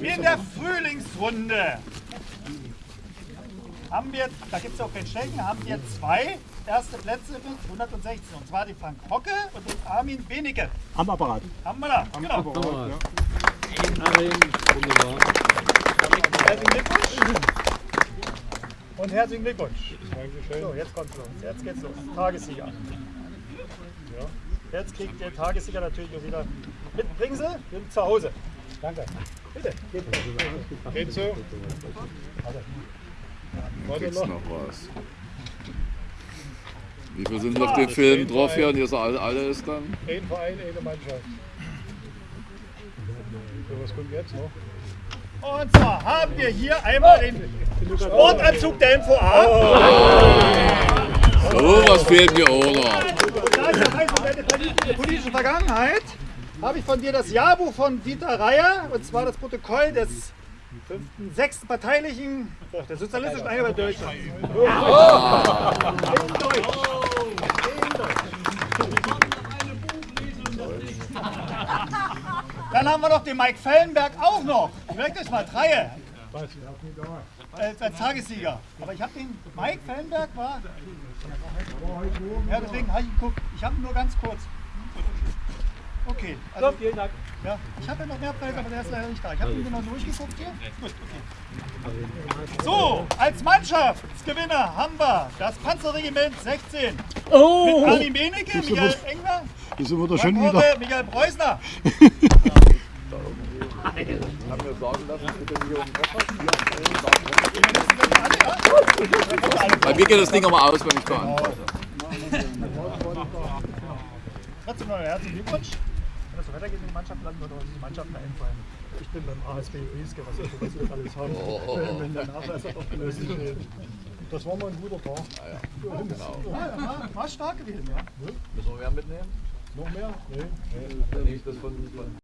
In der Frühlingsrunde haben wir, da gibt es auch kein Schenken, haben wir zwei erste Plätze mit 116. Und zwar die Frank Hocke und den Armin Benecke. Am Apparat. Haben wir da. Genau. Wunderbar. Herzlichen Glückwunsch. Und herzlichen Glückwunsch. So, jetzt kommt's los. Jetzt geht's los. Tagessieger. Ja. Jetzt kriegt der Tagessieger natürlich auch wieder mit. Bringen Sie sind zu Hause. Danke. Bitte. Geht, Geht so? Warte Gibt's noch. noch was? Wie viel sind auf dem Film drauf hier und ihr seid alle, alle ist dann? Ein Verein, eine Mannschaft. So, was kommt jetzt noch? Und zwar haben wir hier einmal den Sportanzug der MVA. So was fehlt mir auch noch. Und da ich ja weiß, um deine politische- politische Vergangenheit, habe ich von dir das Jahrbuch von Dieter Reier, und zwar das Protokoll des fünften, sechsten parteilichen, der sozialistischen Einheit Deutschlands. In Deutsch. In Deutsch. Dann haben wir noch den Mike Fellenberg auch noch. Ich merke das mal, drei. Als, als Tagessieger. Aber ich habe den, Mike Fellenberg war ja, deswegen habe ich geguckt. Ich habe nur ganz kurz. Okay. Also, vielen Dank. Ja, ich hatte noch mehr Preise, aber der ist leider nicht da. Ich habe ihn genau durchgeguckt hier. Gut, okay. So, als Mannschaftsgewinner haben wir das Panzerregiment 16 mit Armin Benecke, Michael Engler, Das sind wir da Frank schon wieder. Michael Preusner. Bei mir geht das Ding aber aus, wenn ich anfasse. Trotzdem noch herzlichen Glückwunsch. Wenn das so weitergeht in den Mannschaften, landen wir doch diese Mannschaften einfallen. Ich bin beim ASB Rieske, was wir alles haben. Wenn- Wenn der Nachweis aufgelöst ist. Das war mal ein guter Tag. Ja, war, war stark gewesen, ja. Müssen wir mehr mitnehmen? Noch mehr? Nee. Wenn ich das von, von